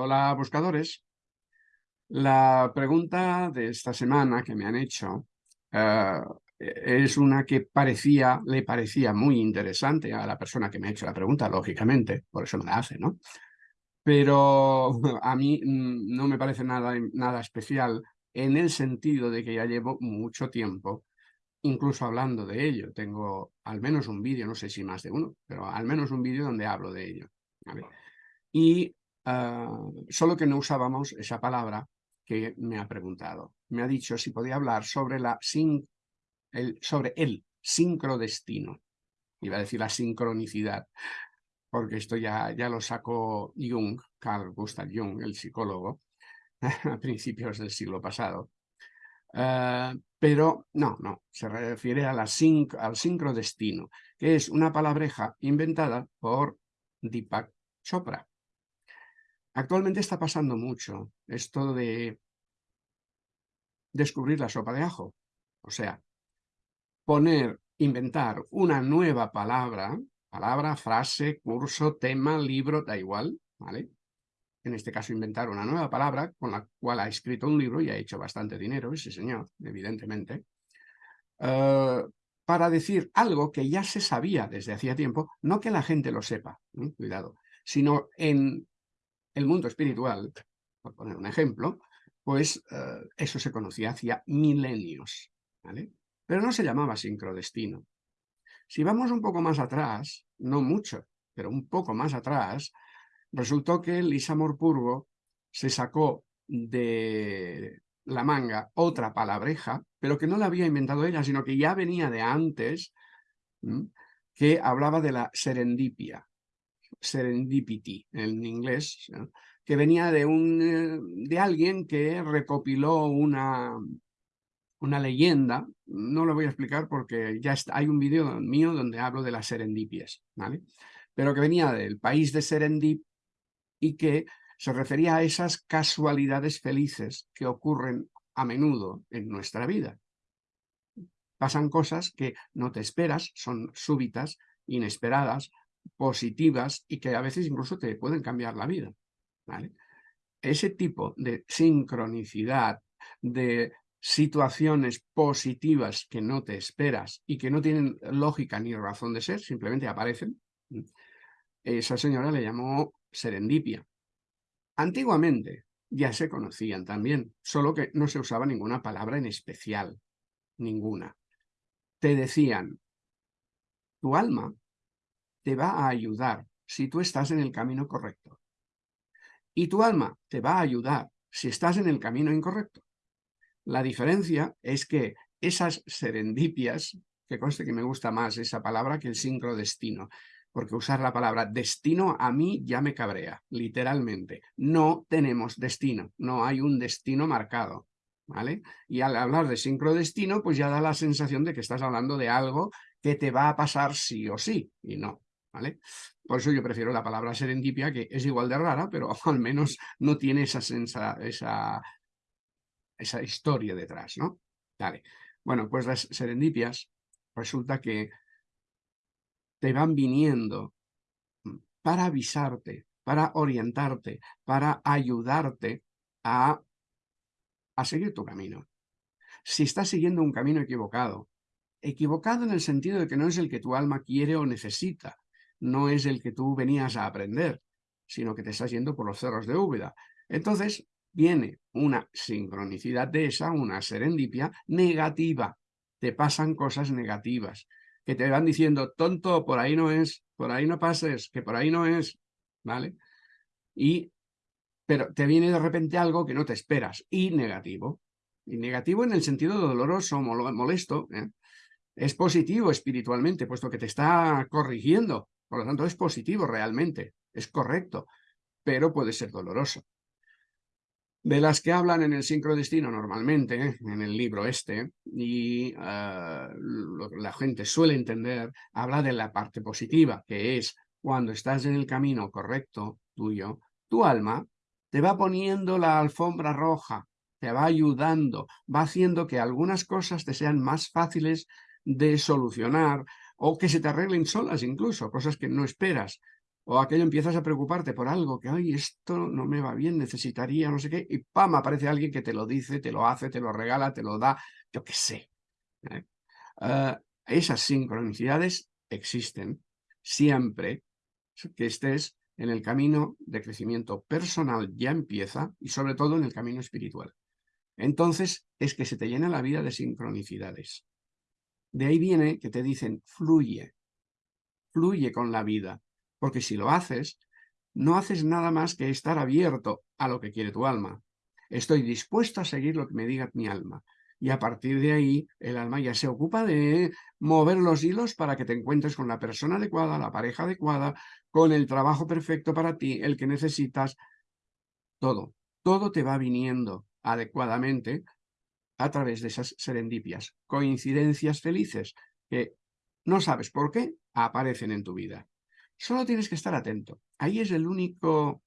Hola, buscadores. La pregunta de esta semana que me han hecho eh, es una que parecía, le parecía muy interesante a la persona que me ha hecho la pregunta, lógicamente, por eso me la hace, ¿no? Pero a mí mm, no me parece nada, nada especial en el sentido de que ya llevo mucho tiempo incluso hablando de ello. Tengo al menos un vídeo, no sé si más de uno, pero al menos un vídeo donde hablo de ello. Y ah, solo que no usábamos esa palabra que me ha preguntado. Me ha dicho si podía hablar sobre, el sincrodestino. Iba a decir la sincronicidad, porque esto ya, ya lo sacó Jung, Carl Gustav Jung, el psicólogo, a principios del siglo pasado. Ah, pero no, no, se refiere a la al sincrodestino, que es una palabreja inventada por Deepak Chopra. Actualmente está pasando mucho esto de descubrir la sopa de ajo. O sea, poner, inventar una nueva palabra, palabra, frase, curso, tema, libro, da igual, ¿vale? En este caso inventar una nueva palabra con la cual ha escrito un libro y ha hecho bastante dinero, ese señor, evidentemente, eh, para decir algo que ya se sabía desde hacía tiempo, no que la gente lo sepa, cuidado, sino en el mundo espiritual, por poner un ejemplo, pues eh, eso se conocía hacía milenios, ¿vale? Pero no se llamaba sincrodestino. Si vamos un poco más atrás, no mucho, pero un poco más atrás, resultó que Lisa Morpurgo se sacó de la manga otra palabreja, pero que no la había inventado ella, sino que ya venía de antes, que hablaba de la serendipia, serendipity en inglés, que venía de, un, eh, de alguien que recopiló una, una leyenda, no lo voy a explicar porque ya está, hay un vídeo mío donde hablo de las serendipias, ¿vale? pero que venía del país de Serendip y que se refería a esas casualidades felices que ocurren a menudo en nuestra vida. Pasan cosas que no te esperas, son súbitas, inesperadas, positivas y que a veces incluso te pueden cambiar la vida. Ese tipo de sincronicidad, de situaciones positivas que no te esperas y que no tienen lógica ni razón de ser, simplemente aparecen, esa señora le llamó serendipia. Antiguamente ya se conocían también, solo que no se usaba ninguna palabra en especial, ninguna. Te decían, tu alma te va a ayudar si tú estás en el camino correcto. Y tu alma te va a ayudar si estás en el camino incorrecto. La diferencia es que esas serendipias, que conste que me gusta más esa palabra que el sincrodestino, porque usar la palabra destino a mí ya me cabrea, literalmente. No tenemos destino, no hay un destino marcado. ¿Vale? Y al hablar de sincrodestino, pues ya da la sensación de que estás hablando de algo que te va a pasar sí o sí, y no. Por eso yo prefiero la palabra serendipia, que es igual de rara, pero al menos no tiene esa, esa, esa historia detrás, ¿no? Vale. Bueno, pues las serendipias resulta que te van viniendo para avisarte, para orientarte, para ayudarte a, a seguir tu camino. Si estás siguiendo un camino equivocado, equivocado en el sentido de que no es el que tu alma quiere o necesita, no es el que tú venías a aprender, sino que te estás yendo por los cerros de Úbeda. Entonces viene una sincronicidad de esa, una serendipia negativa. Te pasan cosas negativas que te van diciendo, tonto, por ahí no es, por ahí no pases, que por ahí no es, ¿vale? Y, pero te viene de repente algo que no te esperas, y negativo. Y negativo en el sentido doloroso, molesto, ¿eh? es positivo espiritualmente, puesto que te está corrigiendo, por lo tanto es positivo realmente, es correcto, pero puede ser doloroso. De las que hablan en el sincrodestino normalmente, en el libro este, y ah, la gente suele entender, habla de la parte positiva, que es cuando estás en el camino correcto tuyo, tu alma te va poniendo la alfombra roja, te va ayudando, va haciendo que algunas cosas te sean más fáciles de solucionar o que se te arreglen solas incluso, cosas que no esperas. o aquello empiezas a preocuparte por algo, que, ay, esto no me va bien, necesitaría no sé qué, y ¡pam! aparece alguien que te lo dice, te lo hace, te lo regala, te lo da, yo qué sé. ¿eh? Ah, esas sincronicidades existen siempre que estés en el camino de crecimiento personal ya empieza y sobre todo en el camino espiritual. Entonces es que se te llena la vida de sincronicidades. De ahí viene que te dicen fluye, fluye con la vida, porque si lo haces, no haces nada más que estar abierto a lo que quiere tu alma. Estoy dispuesto a seguir lo que me diga mi alma. Y a partir de ahí, el alma ya se ocupa de mover los hilos para que te encuentres con la persona adecuada, la pareja adecuada, con el trabajo perfecto para ti, el que necesitas. Todo, todo te va viniendo adecuadamente a través de esas serendipias, coincidencias felices que no sabes por qué aparecen en tu vida. Solo tienes que estar atento. Ahí es el único,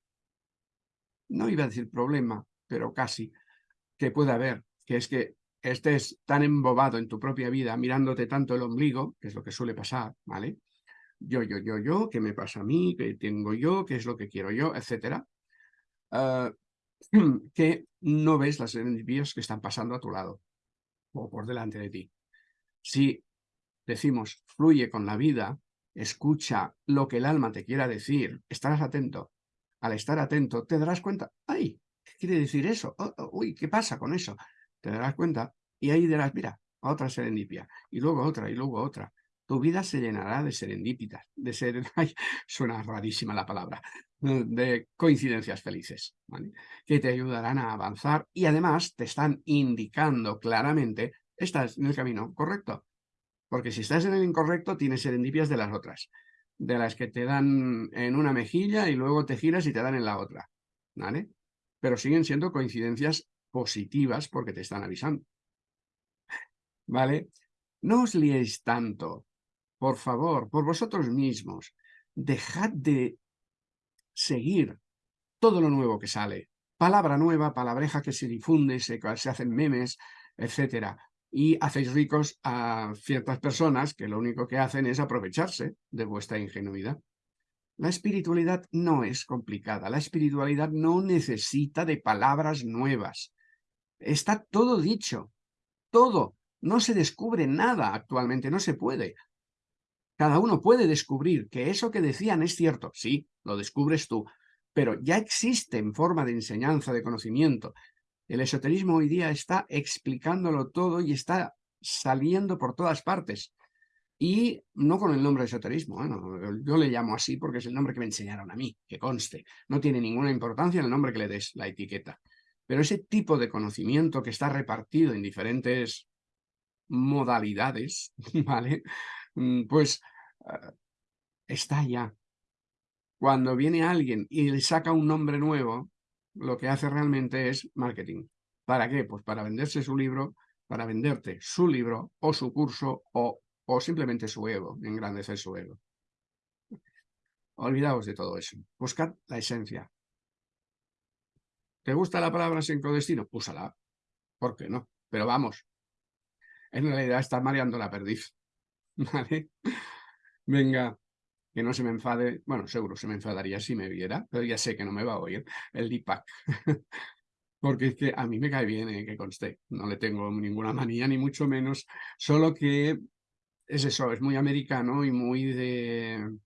no iba a decir problema, pero casi, que puede haber, que es que estés tan embobado en tu propia vida, mirándote tanto el ombligo, que es lo que suele pasar, ¿vale? Yo, yo, yo, yo, ¿qué me pasa a mí? ¿Qué tengo yo? ¿Qué es lo que quiero yo? Etcétera. Ah, que no ves las envíos que están pasando a tu lado o por delante de ti. Si decimos, fluye con la vida, escucha lo que el alma te quiera decir, estarás atento. Al estar atento, te darás cuenta, ¡ay! ¿Qué quiere decir eso? Oh, oh, uy, ¿qué pasa con eso? Te darás cuenta y ahí dirás, mira, otra serendipia, y luego otra, y luego otra. Tu vida se llenará de serendipitas, de ser, suena rarísima la palabra, de coincidencias felices, que te ayudarán a avanzar y además te están indicando claramente, estás en el camino correcto. Porque si estás en el incorrecto, tienes serendipias de las otras, de las que te dan en una mejilla y luego te giras y te dan en la otra, ¿vale? Pero siguen siendo coincidencias positivas porque te están avisando. ¿Vale? No os liéis tanto, por favor, por vosotros mismos. Dejad de seguir todo lo nuevo que sale. Palabra nueva, palabreja que se difunde, se, se hacen memes, etcétera y hacéis ricos a ciertas personas que lo único que hacen es aprovecharse de vuestra ingenuidad. La espiritualidad no es complicada, la espiritualidad no necesita de palabras nuevas. Está todo dicho, todo. No se descubre nada actualmente, no se puede. Cada uno puede descubrir que eso que decían es cierto, sí, lo descubres tú, pero ya existe en forma de enseñanza, de conocimiento, el esoterismo hoy día está explicándolo todo y está saliendo por todas partes. Y no con el nombre de esoterismo, yo le llamo así porque es el nombre que me enseñaron a mí, que conste. No tiene ninguna importancia el nombre que le des, la etiqueta. Pero ese tipo de conocimiento que está repartido en diferentes modalidades, ¿vale? Mm, pues eh, está ya. Cuando viene alguien y le saca un nombre nuevo, lo que hace realmente es marketing. ¿Para qué? Pues para venderse su libro, para venderte su libro o su curso o, o simplemente su ego, engrandecer su ego. Olvidaos de todo eso. Buscad la esencia. ¿Te gusta la palabra sincrodestino? Úsala. ¿Por qué no? Pero vamos. En realidad está mareando la perdiz. ¿Vale? Venga que no se me enfade, bueno, seguro se me enfadaría si me viera, pero ya sé que no me va a oír, el Deepak. Porque es que a mí me cae bien eh, que conste, no le tengo ninguna manía, ni mucho menos, solo que es eso, es muy americano y muy de,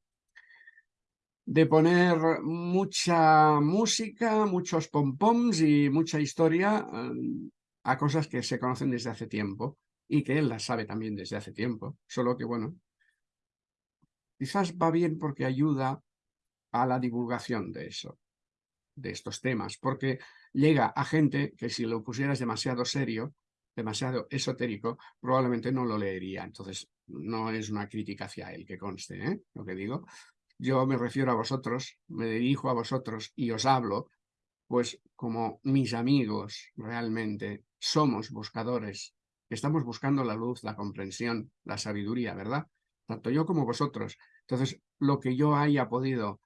de poner mucha música, muchos pompoms y mucha historia eh, a cosas que se conocen desde hace tiempo y que él las sabe también desde hace tiempo, solo que bueno, quizás va bien porque ayuda a la divulgación de eso, de estos temas, porque llega a gente que si lo pusieras demasiado serio, demasiado esotérico, probablemente no lo leería. Entonces, no es una crítica hacia él, que conste, ¿eh? lo que digo. Yo me refiero a vosotros, me dirijo a vosotros y os hablo, pues como mis amigos realmente somos buscadores, estamos buscando la luz, la comprensión, la sabiduría, ¿verdad? Tanto yo como vosotros. Entonces, lo que yo haya podido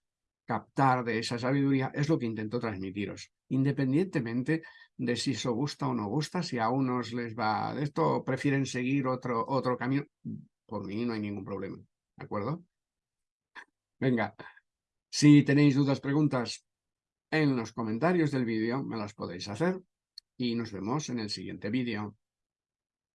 captar de esa sabiduría es lo que intento transmitiros, independientemente de si eso gusta o no gusta, si a unos les va de esto, prefieren seguir otro, otro camino, por mí no hay ningún problema, ¿de acuerdo? Venga, Si tenéis dudas, preguntas en los comentarios del vídeo, me las podéis hacer y nos vemos en el siguiente vídeo.